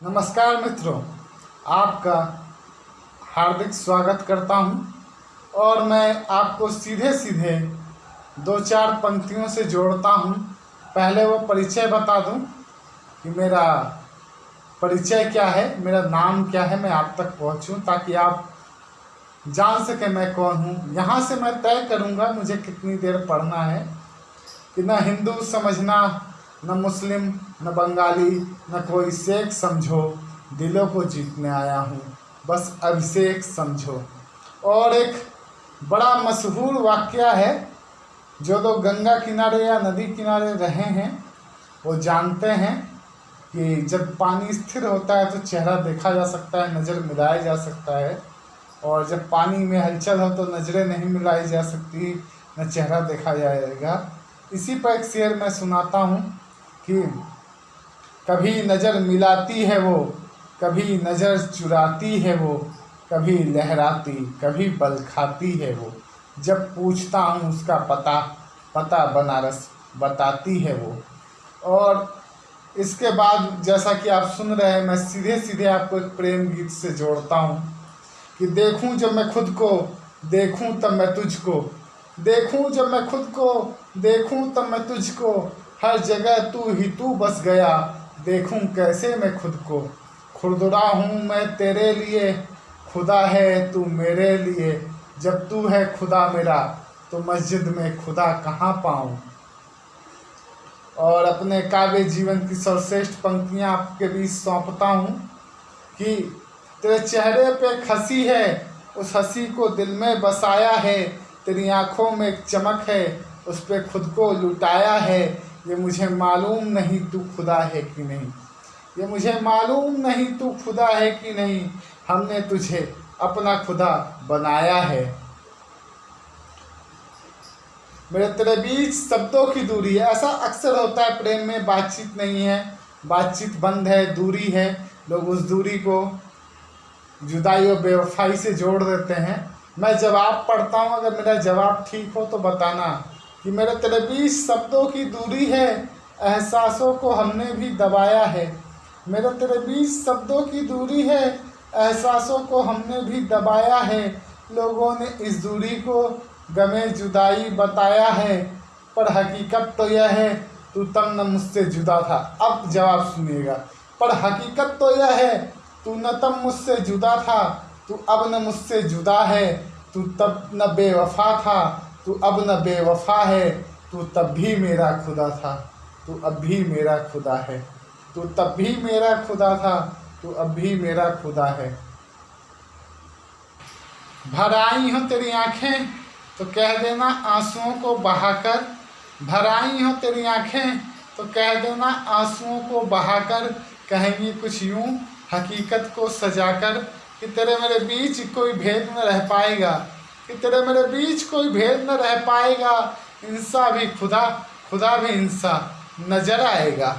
नमस्कार मित्रों, आपका हार्दिक स्वागत करता हूँ और मैं आपको सीधे सीधे दो चार पंक्तियों से जोड़ता हूँ। पहले वो परिचय बता दूँ कि मेरा परिचय क्या है, मेरा नाम क्या है, मैं आप तक पहुंचूं ताकि आप जान सके मैं कौन हूँ। यहाँ से मैं तय करूँगा मुझे कितनी देर पढ़ना है, कि न हिंदू समझना न मुस्लिम, न बंगाली, न कोई शेख समझो, दिलों को जीतने आया हूँ। बस अभिषेक समझो। और एक बड़ा मशहूर वाक्य है, जो लोग गंगा किनारे या नदी किनारे रहे हैं, वो जानते हैं कि जब पानी स्थिर होता है तो चेहरा देखा जा सकता है, नज़र मिलाया जा सकता है। और जब पानी में हलचल हो तो नज़रें नहीं मिलाई जा सकती, न चेहरा देखा जाएगा। इसी पर एक शेर मैं सुनाता हूँ। कि कभी नज़र मिलाती है वो, कभी नज़र चुराती है वो, कभी लहराती, कभी बल खाती है वो। जब पूछता हूँ उसका पता पता बनारस बताती है वो। और इसके बाद जैसा कि आप सुन रहे हैं, मैं सीधे सीधे आपको एक प्रेम गीत से जोड़ता हूँ कि देखूँ जब मैं खुद को, देखूँ तब मैं तुझको, देखूँ जब मैं खुद को, देखूँ तब मैं तुझको हर जगह तू ही तू बस गया। देखूँ कैसे मैं खुद को। खुरदुरा हूँ मैं तेरे लिए। खुदा है तू मेरे लिए। जब तू है खुदा मेरा तो मस्जिद में खुदा कहाँ पाऊँ? और अपने काव्य जीवन की सर्वश्रेष्ठ पंक्तियाँ आपके बीच सौंपता हूँ कि तेरे चेहरे पे हँसी है। उस हँसी को दिल में बसाया है। तेरी आँखों में एक चमक है। उस पर खुद को लुटाया है। ये मुझे मालूम नहीं तू खुदा है कि नहीं। ये मुझे मालूम नहीं तू खुदा है कि नहीं। हमने तुझे अपना खुदा बनाया है। मेरे तेरे बीच शब्दों की दूरी है। ऐसा अक्सर होता है, प्रेम में बातचीत नहीं है। बातचीत बंद है, दूरी है। लोग उस दूरी को जुदाई और बेवफाई से जोड़ देते हैं। मैं जवाब पढ़ता हूँ, अगर मेरा जवाब ठीक हो तो बताना। कि मेरे तेरे बीच शब्दों की दूरी है, एहसासों को हमने भी दबाया है। मेरे तेरे बीच शब्दों की दूरी है, एहसासों को हमने भी दबाया है। लोगों ने इस दूरी को गमे जुदाई बताया है, पर हकीकत तो यह है, तू तब न मुझसे जुदा था। अब जवाब सुनिएगा। पर हकीकत तो यह है, तू न तब मुझसे जुदा था, तू अब न मुझसे जुदा है, तू तब न बेवफा था। तू अब न बेवफा है, तू तब भी मेरा खुदा था, तू अब भी मेरा खुदा है। तू तब भी मेरा खुदा था, तू अब भी मेरा खुदा है। भर आई हो तेरी आँखें तो कह देना आंसुओं को बहाकर। भर आई हो तेरी आँखें तो कह देना आंसुओं को बहाकर। कहेंगी कुछ यूँ, हकीकत को सजाकर कि तेरे मेरे बीच कोई भेद न रह पाएगा। कि तेरे मेरे बीच कोई भेद न रह पाएगा। इंसा भी खुदा खुदा भी इंसा नज़र आएगा।